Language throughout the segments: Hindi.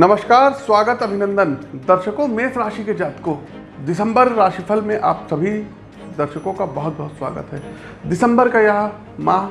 नमस्कार, स्वागत अभिनंदन। दर्शकों, मेष राशि के जातकों, दिसंबर राशिफल में आप सभी दर्शकों का बहुत बहुत स्वागत है। दिसंबर का यह माह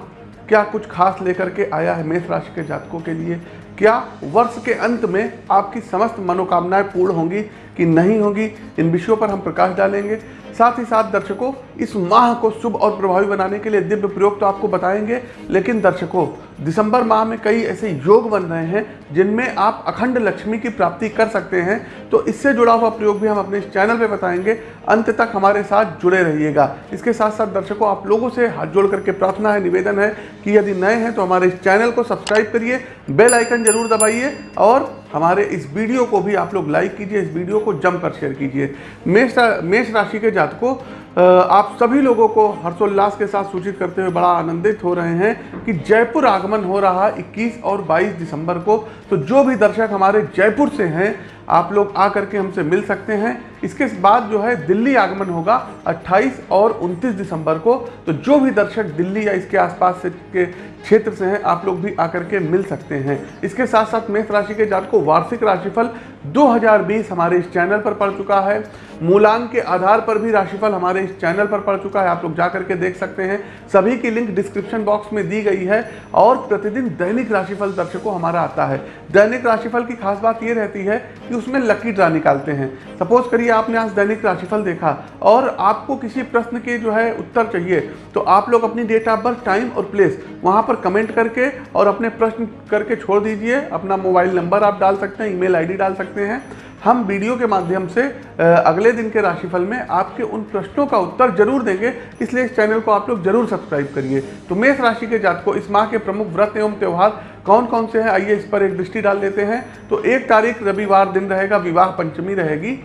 क्या कुछ खास लेकर के आया है मेष राशि के जातकों के लिए? क्या वर्ष के अंत में आपकी समस्त मनोकामनाएँ पूर्ण होंगी कि नहीं होंगी? इन विषयों पर हम प्रकाश डालेंगे। साथ ही साथ दर्शकों, इस माह को शुभ और प्रभावी बनाने के लिए दिव्य प्रयोग तो आपको बताएँगे, लेकिन दर्शकों दिसंबर माह में कई ऐसे योग बन रहे हैं, जिनमें आप अखंड लक्ष्मी की प्राप्ति कर सकते हैं। तो इससे जुड़ा हुआ प्रयोग भी हम अपने इस चैनल पे बताएँगे। अंत तक हमारे साथ जुड़े रहिएगा। इसके साथ साथ दर्शकों, आप लोगों से हाथ जोड़ करके प्रार्थना है, निवेदन है कि यदि नए हैं तो हमारे इस चैनल को सब्सक्राइब करिए, बेल आइकन ज़रूर दबाइए, और हमारे इस वीडियो को भी आप लोग लाइक कीजिए, इस वीडियो को जमकर शेयर कीजिए। मेष मेष राशि के जातकों आप सभी लोगों को हर्षोल्लास के साथ सूचित करते हुए बड़ा आनंदित हो रहे हैं कि जयपुर आगमन हो रहा है 21 और 22 दिसंबर को। तो जो भी दर्शक हमारे जयपुर से हैं, आप लोग आ करके हमसे मिल सकते हैं। इसके बाद जो है दिल्ली आगमन होगा 28 और 29 दिसंबर को। तो जो भी दर्शक दिल्ली या इसके आसपास से के क्षेत्र से हैं, आप लोग भी आकर के मिल सकते हैं। इसके साथ साथ मेष राशि के जात को वार्षिक राशिफल 2020 हमारे इस चैनल पर पड़ चुका है। मूलांक के आधार पर भी राशिफल हमारे इस चैनल पर पड़ चुका है, आप लोग जा करके देख सकते हैं। सभी की लिंक डिस्क्रिप्शन बॉक्स में दी गई है और प्रतिदिन दैनिक राशिफल दर्शकों हमारा आता है। दैनिक राशिफल की खास बात ये रहती है कि उसमें लकी ड्रा निकालते हैं। सपोज़ करिए आपने आज दैनिक राशिफल देखा और आपको किसी प्रश्न के जो है उत्तर चाहिए तो आप लोग अपनी डेट ऑफ़ बर्थ टाइम और प्लेस वहाँ पर कमेंट करके और अपने प्रश्न करके छोड़ दीजिए। अपना मोबाइल नंबर आप डाल सकते हैं ईमेल आईडी डाल सकते हैं। हम वीडियो के माध्यम से अगले दिन के राशिफल में आपके उन प्रश्नों का उत्तर ज़रूर देंगे, इसलिए इस चैनल को आप लोग ज़रूर सब्सक्राइब करिए। तो मेष राशि के जात को इस माह के प्रमुख व्रत एवं त्यौहार कौन कौन से हैं? आइए इस पर एक दृष्टि डाल लेते हैं। तो एक तारीख रविवार दिन रहेगा, विवाह पंचमी रहेगी।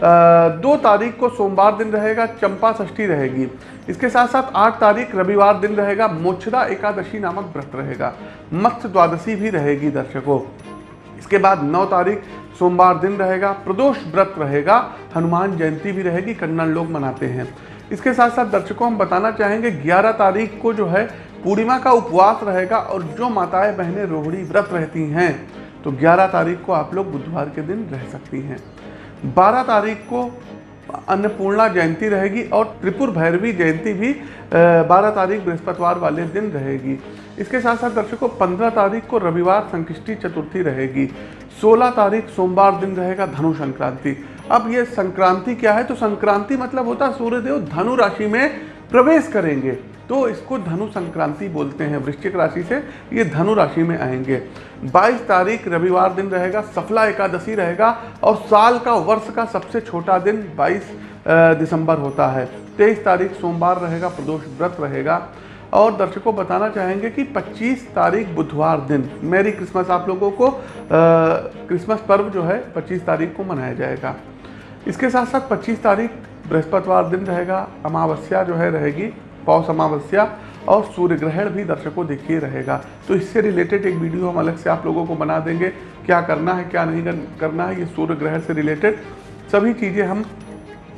दो तारीख को सोमवार दिन रहेगा, चंपा षष्ठी रहेगी। इसके साथ साथ आठ तारीख रविवार दिन रहेगा, मोक्षदा एकादशी नामक व्रत रहेगा। मत्स्य द्वादशी भी रहेगी दर्शकों। इसके बाद नौ तारीख सोमवार दिन रहेगा, प्रदोष व्रत रहेगा, हनुमान जयंती भी रहेगी कन्नड़ लोग मनाते हैं। इसके साथ साथ दर्शकों, हम बताना चाहेंगे 11 तारीख को जो है, पूर्णिमा का उपवास रहेगा और जो माताएँ, बहनें, रोहिणी व्रत रहती हैं तो 11 तारीख को आप लोग बुधवार के दिन रह सकती हैं। 12 तारीख को अन्नपूर्णा जयंती रहेगी और त्रिपुर भैरवी जयंती भी 12 तारीख बृहस्पतिवार वाले दिन रहेगी। इसके साथ साथ दर्शकों 15 तारीख को रविवार संकष्टी चतुर्थी रहेगी। 16 तारीख सोमवार दिन रहेगा धनु संक्रांति। अब ये संक्रांति क्या है? तो संक्रांति मतलब होता है सूर्यदेव धनु राशि में प्रवेश करेंगे। तो इसको धनु संक्रांति बोलते हैं, वृश्चिक राशि से ये धनु राशि में आएँगे। 22 तारीख रविवार दिन रहेगा, सफला एकादशी रहेगा और साल का वर्ष का सबसे छोटा दिन 22 दिसंबर होता है। 23 तारीख सोमवार रहेगा, प्रदोष व्रत रहेगा। और दर्शकों बताना चाहेंगे कि 25 तारीख बुधवार दिन, मेरी क्रिसमस आप लोगों को क्रिसमस पर्व जो है 25 तारीख को मनाया जाएगा। इसके साथ साथ 25 तारीख बृहस्पतिवार दिन रहेगा, अमावस्या जो है रहेगी पौष अमावस्या और सूर्य ग्रहण भी दर्शकों देखिए रहेगा। तो इससे रिलेटेड एक वीडियो हम अलग से आप लोगों को बना देंगे, क्या करना है, क्या नहीं करना है, ये सूर्य ग्रहण से रिलेटेड सभी चीज़ें हम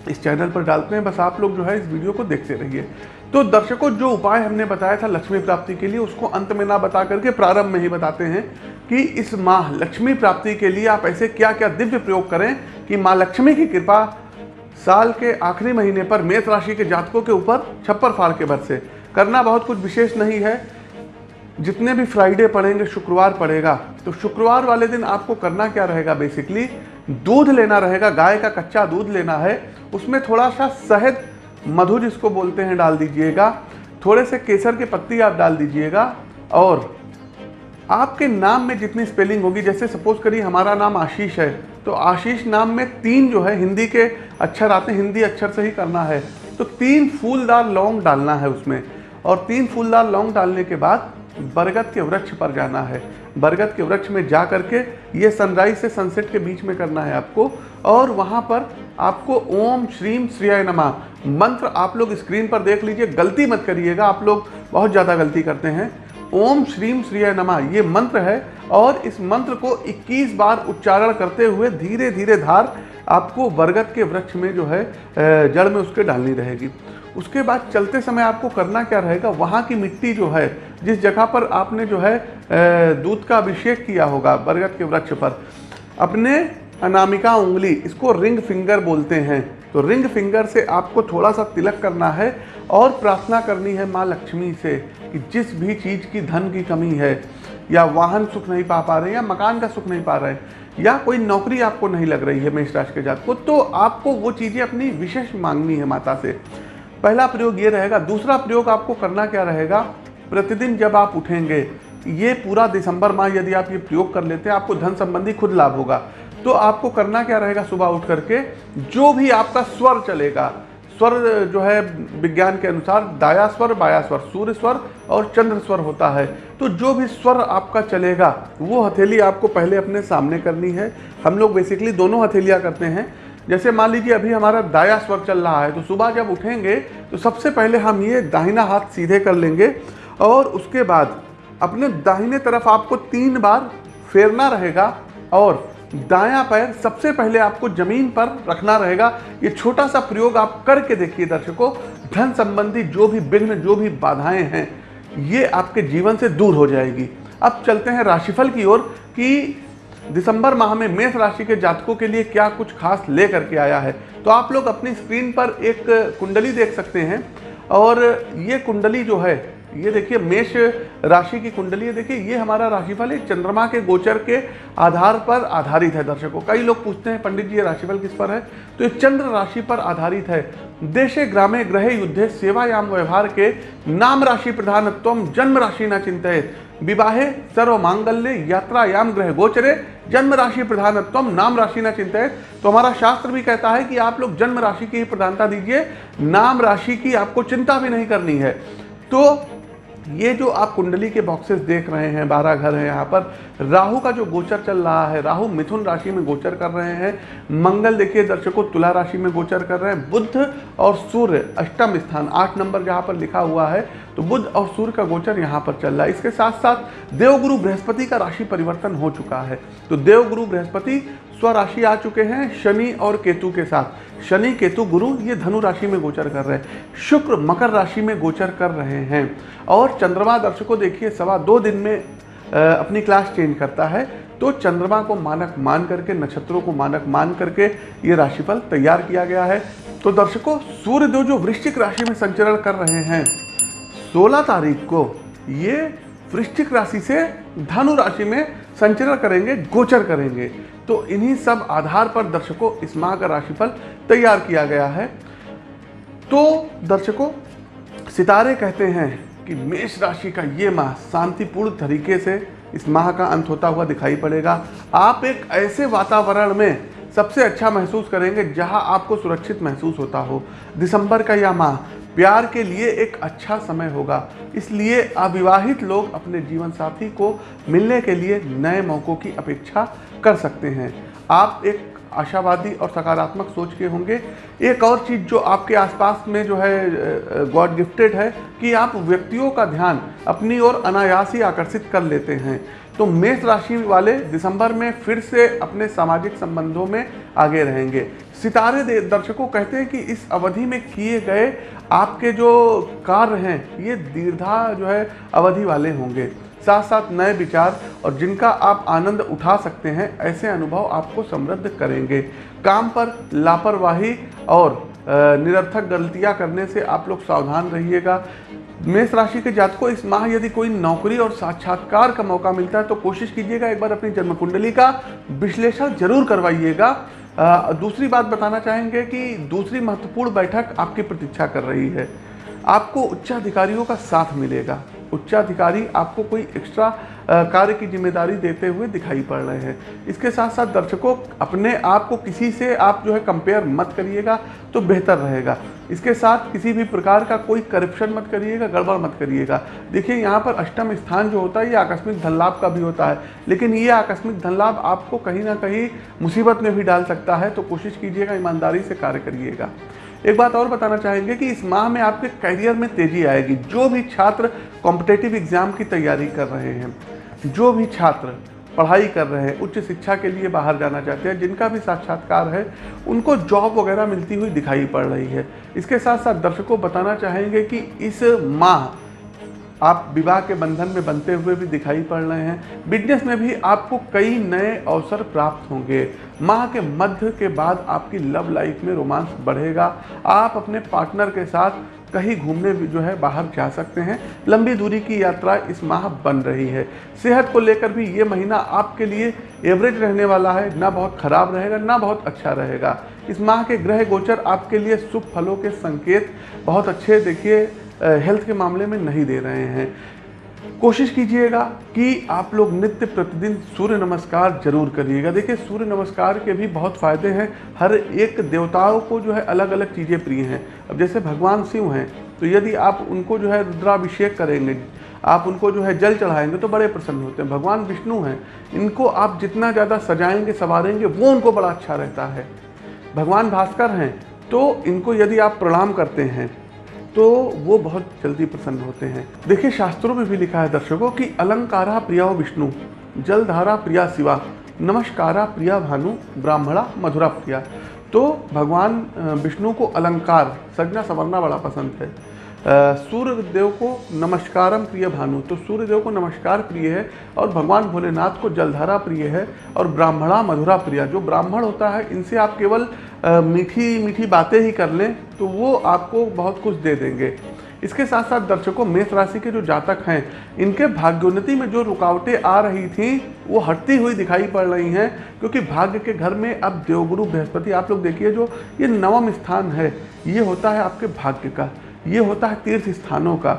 इस चैनल पर डालते हैं। बस आप लोग जो है इस वीडियो को देखते रहिए। तो दर्शकों, जो उपाय हमने बताया था लक्ष्मी प्राप्ति के लिए, उसको अंत में ना बता करके प्रारंभ में ही बताते हैं कि इस माह लक्ष्मी प्राप्ति के लिए आप ऐसे क्या क्या दिव्य प्रयोग करें कि माँ लक्ष्मी की कृपा साल के आखिरी महीने पर मेष राशि के जातकों के ऊपर छप्पर फाड़ के से करना बहुत कुछ विशेष नहीं है। जितने भी फ्राइडे पड़ेंगे, शुक्रवार पड़ेगा। तो शुक्रवार वाले दिन आपको करना क्या रहेगा? बेसिकली दूध लेना रहेगा। गाय का कच्चा दूध लेना है। उसमें थोड़ा सा शहद, मधु जिसको बोलते हैं, डाल दीजिएगा। थोड़े से केसर की के पत्ती आप डाल दीजिएगा। और आपके नाम में जितनी स्पेलिंग होगी, जैसे सपोज़ करिए हमारा नाम आशीष है तो आशीष नाम में तीन जो है, हिंदी के अक्षर आते हैं, हिंदी अक्षर से ही करना है। तो तीन फूलदार लौंग डालना है उसमें। और तीन फूलदार लौंग डालने के बाद बरगद के वृक्ष पर जाना है। बरगद के वृक्ष में जा करके ये सनराइज से सनसेट के बीच में करना है आपको। और वहाँ पर आपको ओम श्रीम श्रिय नमा मंत्र आप लोग स्क्रीन पर देख लीजिए। गलती मत करिएगा, आप लोग बहुत ज़्यादा गलती करते हैं। ओम श्रीम श्रिय नमा। ये मंत्र है और इस मंत्र को 21 बार उच्चारण करते हुए धीरे धीरे धार आपको बरगद के वृक्ष में जो है जड़ में उसके डालनी रहेगी। उसके बाद चलते समय आपको करना क्या रहेगा? वहाँ की मिट्टी जो है, जिस जगह पर आपने जो है दूध का अभिषेक किया होगा बरगद के वृक्ष पर, अपने अनामिका उंगली, इसको रिंग फिंगर बोलते हैं। तो रिंग फिंगर से आपको थोड़ा सा तिलक करना है और प्रार्थना करनी है माँ लक्ष्मी से कि जिस भी चीज़ की धन की कमी है, या वाहन सुख नहीं पा पा रहे, या मकान का सुख नहीं पा रहे हैं या कोई नौकरी आपको नहीं लग रही है मेष राशि के जात को तो आपको वो चीज़ें अपनी विशेष मांगनी है माता से। पहला प्रयोग ये रहेगा। दूसरा प्रयोग आपको करना क्या रहेगा? प्रतिदिन जब आप उठेंगे, ये पूरा दिसंबर माह यदि आप ये प्रयोग कर लेते हैं, आपको धन संबंधी खुद लाभ होगा। तो आपको करना क्या रहेगा सुबह उठ करके? जो भी आपका स्वर चलेगा, स्वर जो है विज्ञान के अनुसार दाया स्वर, बाया स्वर, सूर्य स्वर और चंद्र स्वर होता है। तो जो भी स्वर आपका चलेगा, वो हथेली आपको पहले अपने सामने करनी है। हम लोग बेसिकली दोनों हथेलियाँ करते हैं। जैसे मान लीजिए अभी हमारा दाया स्वर चल रहा है तो सुबह जब उठेंगे तो सबसे पहले हम ये दाहिना हाथ सीधे कर लेंगे और उसके बाद अपने दाहिने तरफ़ आपको तीन बार फेरना रहेगा और दायां पैर सबसे पहले आपको ज़मीन पर रखना रहेगा। ये छोटा सा प्रयोग आप करके देखिए दर्शकों। धन संबंधी जो भी विघ्न, जो भी बाधाएँ हैं, ये आपके जीवन से दूर हो जाएगी। अब चलते हैं राशिफल की ओर कि दिसंबर माह में मेष राशि के जातकों के लिए क्या कुछ खास ले करके आया है। तो आप लोग अपनी स्क्रीन पर एक कुंडली देख सकते हैं और ये कुंडली जो है ये देखिए, मेष राशि की कुंडली है देखिए, ये हमारा राशिफल है, चंद्रमा के गोचर के आधार पर आधारित है दर्शकों। कई लोग पूछते हैं, पंडित जी, ये राशिफल किस पर है? तो ये चंद्र राशि पर आधारित है। देशे, ग्रामे, ग्रह, युद्धे, सेवायाम, व्यवहार के नाम राशि प्रधानत्व जन्म राशि न चिंतित विवाहे सर्व मांगल्य यात्रायाम, ग्रह गोचरे, जन्म राशि प्रधानत्व नाम राशि न चिंतित तो हमारा शास्त्र भी कहता है कि आप लोग जन्म राशि की प्रधानता दीजिए, नाम राशि की आपको चिंता भी नहीं करनी है। तो ये जो आप कुंडली के बॉक्सेस देख रहे हैं, बारह घर हैं यहाँ पर, राहु का जो गोचर चल रहा है, राहु मिथुन राशि में गोचर कर रहे हैं, मंगल देखिए दर्शकों, तुला राशि में गोचर कर रहे हैं बुद्ध और सूर्य, अष्टम स्थान, आठ नंबर जहाँ पर लिखा हुआ है तो बुद्ध और सूर्य का गोचर यहाँ पर चल रहा है। इसके साथ साथ देवगुरु बृहस्पति का राशि परिवर्तन हो चुका है। तो देवगुरु बृहस्पति स्वराशि आ चुके हैं शनि और केतु के साथ। शनि, केतु, गुरु, ये धनु राशि में गोचर कर रहे हैं। शुक्र, मकर राशि में गोचर कर रहे हैं। और चंद्रमा दर्शकों, देखिए, सवा दो दिन में अपनी क्लास चेंज करता है। तो चंद्रमा को मानक मान करके, नक्षत्रों को मानक मान करके ये राशिफल तैयार किया गया है। तो दर्शकों सूर्यदेव जो वृश्चिक राशि में संचरण कर रहे हैं 16 तारीख को ये वृश्चिक राशि से धनु राशि में संचरण करेंगे, गोचर करेंगे। तो इन्हीं सब आधार पर दर्शकों इस माह का राशिफल तैयार किया गया है। तो दर्शकों, सितारे कहते हैं कि मेष राशि का ये माह शांतिपूर्ण तरीके से इस माह का अंत होता हुआ दिखाई पड़ेगा। आप एक ऐसे वातावरण में सबसे अच्छा महसूस करेंगे जहाँ आपको सुरक्षित महसूस होता हो। दिसंबर का यह माह प्यार के लिए एक अच्छा समय होगा। इसलिए अविवाहित लोग अपने जीवन साथी को मिलने के लिए नए मौक़ों की अपेक्षा कर सकते हैं। आप एक आशावादी और सकारात्मक सोच के होंगे। एक और चीज़ जो आपके आसपास में जो है गॉड गिफ्टेड है कि आप व्यक्तियों का ध्यान अपनी ओर अनायास ही आकर्षित कर लेते हैं। तो मेष राशि वाले दिसंबर में फिर से अपने सामाजिक संबंधों में आगे रहेंगे। सितारे दर्शकों कहते हैं कि इस अवधि में किए गए आपके जो कार्य हैं, ये दीर्घा जो है अवधि वाले होंगे। साथ साथ नए विचार और जिनका आप आनंद उठा सकते हैं, ऐसे अनुभव आपको समृद्ध करेंगे। काम पर लापरवाही और निरर्थक गलतियाँ करने से आप लोग सावधान रहिएगा। मेष राशि के जात को इस माह यदि कोई नौकरी और साक्षात्कार का मौका मिलता है तो कोशिश कीजिएगा एक बार अपनी जन्म कुंडली का विश्लेषण ज़रूर करवाइएगा। दूसरी बात बताना चाहेंगे कि दूसरी महत्वपूर्ण बैठक आपकी प्रतीक्षा कर रही है। आपको उच्चाधिकारियों का साथ मिलेगा। उच्चाधिकारी आपको कोई एक्स्ट्रा कार्य की ज़िम्मेदारी देते हुए दिखाई पड़ रहे हैं। इसके साथ साथ दर्शकों, अपने आप को किसी से आप जो है कंपेयर मत करिएगा तो बेहतर रहेगा। इसके साथ किसी भी प्रकार का कोई करप्शन मत करिएगा, गड़बड़ मत करिएगा। देखिए, यहाँ पर अष्टम स्थान जो होता है, ये आकस्मिक धन लाभ का भी होता है। लेकिन ये आकस्मिक धन लाभ आपको कहीं ना कहीं मुसीबत में भी डाल सकता है तो कोशिश कीजिएगा, ईमानदारी से कार्य करिएगा। एक बात और बताना चाहेंगे कि इस माह में आपके करियर में तेज़ी आएगी। जो भी छात्र कॉम्पिटेटिव एग्ज़ाम की तैयारी कर रहे हैं जो भी छात्र पढ़ाई कर रहे हैं, उच्च शिक्षा के लिए बाहर जाना चाहते हैं, जिनका भी साक्षात्कार है, उनको जॉब वगैरह मिलती हुई दिखाई पड़ रही है। इसके साथ साथ दर्शकों बताना चाहेंगे कि इस माह आप विवाह के बंधन में बनते हुए भी दिखाई पड़ रहे हैं। बिज़नेस में भी आपको कई नए अवसर प्राप्त होंगे। माह के मध्य के बाद आपकी लव लाइफ में रोमांस बढ़ेगा। आप अपने पार्टनर के साथ कहीं घूमने जो है बाहर जा सकते हैं। लंबी दूरी की यात्रा इस माह बन रही है। सेहत को लेकर भी ये महीना आपके लिए एवरेज रहने वाला है। ना बहुत खराब रहेगा, ना बहुत अच्छा रहेगा। इस माह के ग्रह गोचर आपके लिए शुभ फलों के संकेत बहुत अच्छे, देखिए हेल्थ के मामले में नहीं दे रहे हैं। कोशिश कीजिएगा कि आप लोग नित्य प्रतिदिन सूर्य नमस्कार ज़रूर करिएगा। देखिए, सूर्य नमस्कार के भी बहुत फ़ायदे हैं। हर एक देवताओं को जो है अलग अलग चीज़ें प्रिय हैं। अब जैसे भगवान शिव हैं तो यदि आप उनको जो है रुद्राभिषेक करेंगे, आप उनको जो है जल चढ़ाएँगे तो बड़े प्रसन्न होते हैं। भगवान विष्णु हैं, इनको आप जितना ज़्यादा सजाएँगे, संवारेंगे, वो उनको बड़ा अच्छा रहता है। भगवान भास्कर हैं तो इनको यदि आप प्रणाम करते हैं तो वो बहुत जल्दी प्रसन्न होते हैं। देखिए, शास्त्रों में भी लिखा है दर्शकों कि अलंकारा प्रिया विष्णु, जलधारा प्रिया शिवा, नमस्कारा प्रिया भानु, ब्राह्मणा मधुरा प्रिया। तो भगवान विष्णु को अलंकार सजना संवरना बड़ा पसंद है। सूर्य देव को नमस्कारम प्रिय भानु। तो सूर्य देव को नमस्कार प्रिय है और भगवान भोलेनाथ को जलधारा प्रिय है और ब्राह्मणा मधुरा प्रिया। जो ब्राह्मण होता है, इनसे आप केवल मीठी मीठी बातें ही कर लें तो वो आपको बहुत कुछ दे देंगे। इसके साथ साथ दर्शकों, मेष राशि के जो जातक हैं, इनके भाग्योन्नति में जो रुकावटें आ रही थी, वो हटती हुई दिखाई पड़ रही हैं, क्योंकि भाग्य के घर में अब देवगुरु बृहस्पति, आप लोग देखिए जो ये नवम स्थान है, ये होता है आपके भाग्य का। ये होता है तीर्थ स्थानों का।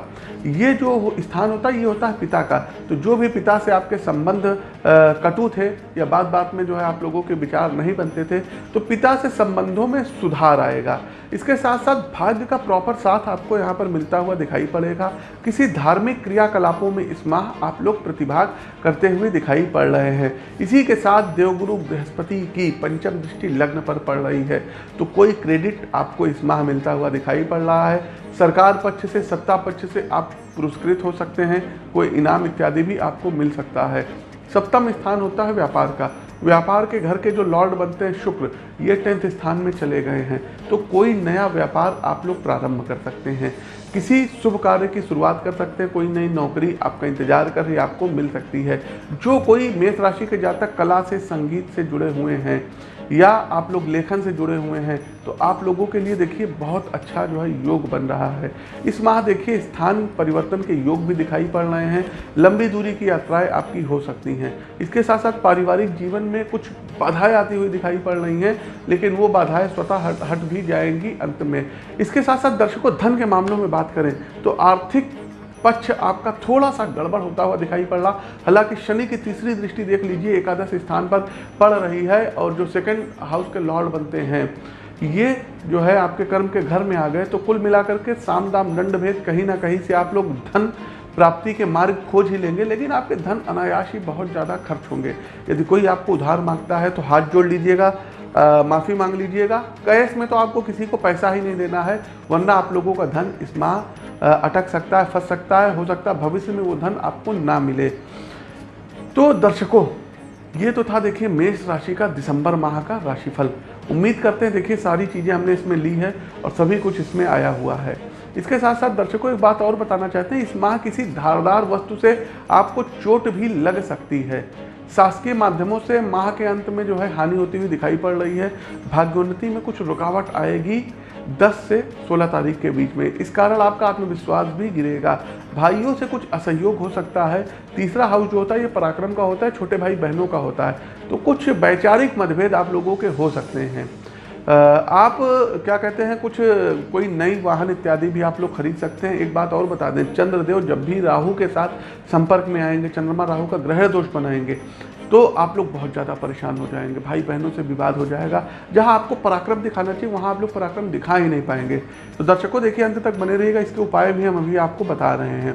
ये जो स्थान होता है, ये होता है पिता का। तो जो भी पिता से आपके संबंध कटु थे या बात बात में जो है आप लोगों के विचार नहीं बनते थे तो पिता से संबंधों में सुधार आएगा। इसके साथ साथ भाग्य का प्रॉपर साथ आपको यहाँ पर मिलता हुआ दिखाई पड़ेगा। किसी धार्मिक क्रियाकलापों में इस माह आप लोग प्रतिभाग करते हुए दिखाई पड़ रहे हैं। इसी के साथ देवगुरु बृहस्पति की पंचम दृष्टि लग्न पर पड़ रही है। तो कोई क्रेडिट आपको इस माह मिलता हुआ दिखाई पड़ रहा है। सरकार पक्ष से, सत्ता पक्ष से आप पुरस्कृत हो सकते हैं। कोई इनाम इत्यादि भी आपको मिल सकता है। सप्तम स्थान होता है व्यापार का। व्यापार के घर के जो लॉर्ड बनते हैं, शुक्र, ये टेंथ स्थान में चले गए हैं। तो कोई नया व्यापार आप लोग प्रारंभ कर सकते हैं। किसी शुभ कार्य की शुरुआत कर सकते हैं, कोई नई नौकरी आपका इंतज़ार कर रही, आपको मिल सकती है। जो कोई मेष राशि के जातक कला से, संगीत से जुड़े हुए हैं या आप लोग लेखन से जुड़े हुए हैं तो आप लोगों के लिए देखिए बहुत अच्छा जो है योग बन रहा है। इस माह देखिए स्थान परिवर्तन के योग भी दिखाई पड़ रहे हैं। लंबी दूरी की यात्राएँ आपकी हो सकती हैं। इसके साथ साथ पारिवारिक जीवन में कुछ बाधाएँ आती हुई दिखाई पड़ रही हैं, लेकिन वो बाधाएँ स्वतः हट हट भी जाएँगी अंत में। इसके साथ साथ दर्शकों, धन के मामलों में बात करें तो आर्थिक पक्ष आपका थोड़ा सा गड़बड़ होता हुआ दिखाई पड़ रहा। हालाँकि शनि की तीसरी दृष्टि देख लीजिए, एकादश स्थान पर पड़ रही है और जो सेकंड हाउस के लॉर्ड बनते हैं, ये जो है आपके कर्म के घर में आ गए। तो कुल मिलाकर के साम दाम दंड भेद कहीं ना कहीं से आप लोग धन प्राप्ति के मार्ग खोज ही लेंगे, लेकिन आपके धन अनायास ही बहुत ज़्यादा खर्च होंगे। यदि कोई आपको उधार माँगता है तो हाथ जोड़ लीजिएगा माफ़ी मांग लीजिएगा। कैश में तो आपको किसी को पैसा ही नहीं देना है, वरना आप लोगों का धन इस माह अटक सकता है, फंस सकता है, हो सकता है भविष्य में वो धन आपको ना मिले। तो दर्शकों, ये तो था देखिए मेष राशि का दिसंबर माह का राशिफल। उम्मीद करते हैं देखिए सारी चीज़ें हमने इसमें ली है और सभी कुछ इसमें आया हुआ है। इसके साथ साथ दर्शकों, एक बात और बताना चाहते हैं, इस माह किसी धारदार वस्तु से आपको चोट भी लग सकती है। शासकीय माध्यमों से माह के अंत में जो है हानि होती हुई दिखाई पड़ रही है। भाग्योन्नति में कुछ रुकावट आएगी। 10 से 16 तारीख के बीच में। इस कारण आपका आत्मविश्वास भी गिरेगा। भाइयों से कुछ असहयोग हो सकता है। तीसरा हाउस जो होता है, ये पराक्रम का होता है, छोटे भाई बहनों का होता है। तो कुछ वैचारिक मतभेद आप लोगों के हो सकते हैं। आप क्या कहते हैं, कुछ कोई नई वाहन इत्यादि भी आप लोग खरीद सकते हैं। एक बात और बता दें, चंद्रदेव जब भी राहु के साथ संपर्क में आएँगे, चंद्रमा राहु का ग्रह दोष बनाएँगे तो आप लोग बहुत ज़्यादा परेशान हो जाएँगे। भाई बहनों से विवाद हो जाएगा। जहाँ आपको पराक्रम दिखाना चाहिए, वहाँ आप लोग पराक्रम दिखा ही नहीं पाएँगे। तो दर्शकों, देखिए, अंत तक बने रहिएगा। इसके उपाय भी हम अभी आपको बता रहे हैं।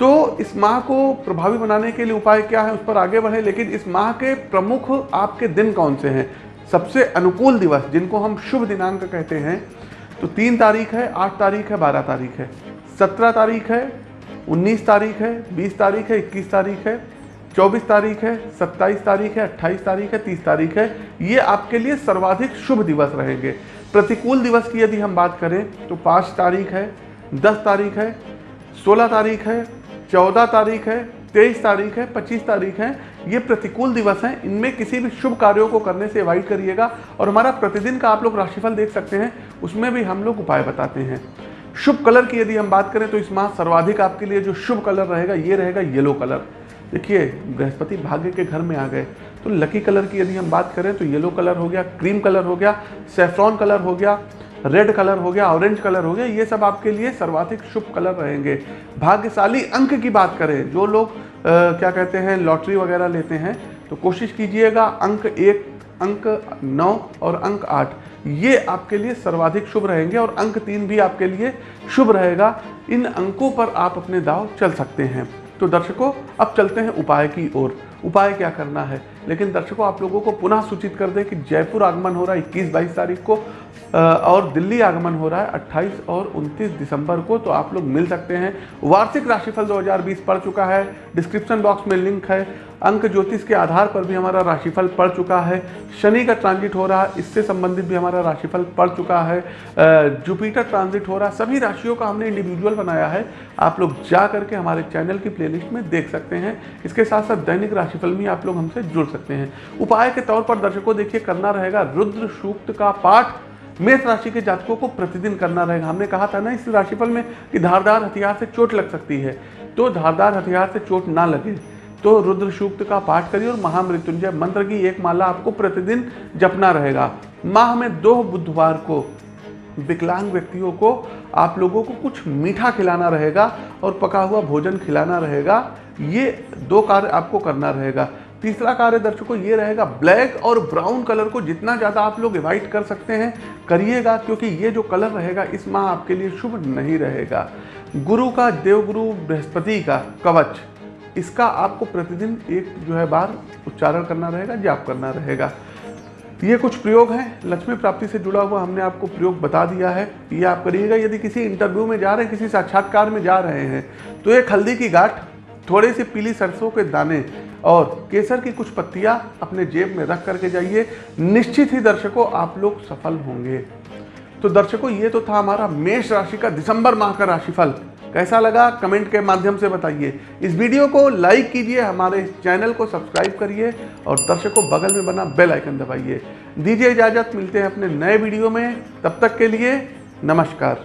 तो इस माह को प्रभावी बनाने के लिए उपाय क्या है, उस पर आगे बढ़े। लेकिन इस माह के प्रमुख आपके दिन कौन से हैं? सबसे अनुकूल दिवस, जिनको हम शुभ दिनांक कहते हैं तो तीन तारीख है, आठ तारीख है, बारह तारीख है। सत्रह तारीख है, उन्नीस तारीख है, बीस तारीख है, इक्कीस तारीख है चौबीस तारीख है सत्ताईस तारीख है अट्ठाईस तारीख है तीस तारीख है ये आपके लिए सर्वाधिक शुभ दिवस रहेंगे प्रतिकूल दिवस की यदि हम बात करें तो पाँच तारीख है दस तारीख है सोलह तारीख है चौदह तारीख है तेईस तारीख है पच्चीस तारीख है ये प्रतिकूल दिवस हैं इनमें किसी भी शुभ कार्यों को करने से अवॉइड करिएगा और हमारा प्रतिदिन का आप लोग राशिफल देख सकते हैं उसमें भी हम लोग उपाय बताते हैं शुभ कलर की यदि हम बात करें तो इस माह सर्वाधिक आपके लिए जो शुभ कलर रहेगा ये रहेगा येलो कलर देखिए बृहस्पति भाग्य के घर में आ गए। तो लकी कलर की यदि हम बात करें तो येलो कलर हो गया क्रीम कलर हो गया सेफ्रॉन कलर हो गया रेड कलर हो गया ऑरेंज कलर हो गया ये सब आपके लिए सर्वाधिक शुभ कलर रहेंगे। भाग्यशाली अंक की बात करें जो लोग आ, क्या कहते हैं लॉटरी वगैरह लेते हैं तो कोशिश कीजिएगा अंक एक अंक नौ और अंक आठ ये आपके लिए सर्वाधिक शुभ रहेंगे और अंक तीन भी आपके लिए शुभ रहेगा। इन अंकों पर आप अपने दाव चल सकते हैं। तो दर्शकों, अब चलते हैं उपाय की ओर। उपाय क्या करना है? लेकिन दर्शकों, आप लोगों को पुनः सूचित कर दें कि जयपुर आगमन हो रहा है इक्कीस बाईस तारीख को और दिल्ली आगमन हो रहा है 28 और 29 दिसंबर को तो आप लोग मिल सकते हैं। वार्षिक राशिफल 2020 पड़ चुका है। डिस्क्रिप्शन बॉक्स में लिंक है। अंक ज्योतिष के आधार पर भी हमारा राशिफल पड़ चुका है। शनि का ट्रांजिट हो रहा है इससे संबंधित भी हमारा राशिफल पड़ चुका है। जुपिटर ट्रांजिट हो रहा है सभी राशियों का हमने इंडिविजुअल बनाया है। आप लोग जा करके हमारे चैनल की प्लेलिस्ट में देख सकते हैं। इसके साथ साथ दैनिक राशिफल भी आप लोग हमसे जुड़ सकते हैं। उपाय के तौर पर दर्शकों, देखिए, करना रहेगा। रुद्र सूक्त का पाठ मेष राशि के जातकों को प्रतिदिन करना रहेगा। हमने कहा था ना इस राशिफल में कि धारदार हथियार से चोट लग सकती है। तो धारदार हथियार से चोट ना लगे। तो रुद्र सूक्त का पाठ करिए और महामृत्युंजय मंत्र की एक माला आपको प्रतिदिन जपना रहेगा। माह में दो बुधवार को विकलांग व्यक्तियों को, आप लोगों को कुछ मीठा खिलाना रहेगा और पका हुआ भोजन खिलाना रहेगा। ये दो कार्य आपको करना रहेगा। तीसरा कार्य दर्शकों, ये रहेगा ब्लैक और ब्राउन कलर को जितना ज़्यादा आप लोग एवॉइड कर सकते हैं, करिएगा क्योंकि ये जो कलर रहेगा, इस माह आपके लिए शुभ नहीं रहेगा। गुरु का देवगुरु बृहस्पति का कवच। इसका आपको प्रतिदिन एक जो है बार उच्चारण करना रहेगा, जाप करना रहेगा। ये कुछ प्रयोग हैं। लक्ष्मी प्राप्ति से जुड़ा हुआ हमने आपको प्रयोग बता दिया है। ये आप करिएगा, यदि किसी इंटरव्यू में जा रहे हैं, किसी साक्षात्कार में जा रहे हैं तो एक हल्दी की गाठ, थोड़े से पीली सरसों के दाने और केसर की कुछ पत्तियाँ अपने जेब में रख करके जाइए। निश्चित ही दर्शकों, आप लोग सफल होंगे। तो दर्शकों, ये तो था हमारा मेष राशि का दिसंबर माह का राशिफल। कैसा लगा? कमेंट के माध्यम से बताइए। इस वीडियो को लाइक कीजिए, हमारे चैनल को सब्सक्राइब करिए और दर्शकों बगल में बना बेल आइकन दबाइए। दीजिए इजाज़त, मिलते हैं अपने नए वीडियो में। तब तक के लिए नमस्कार।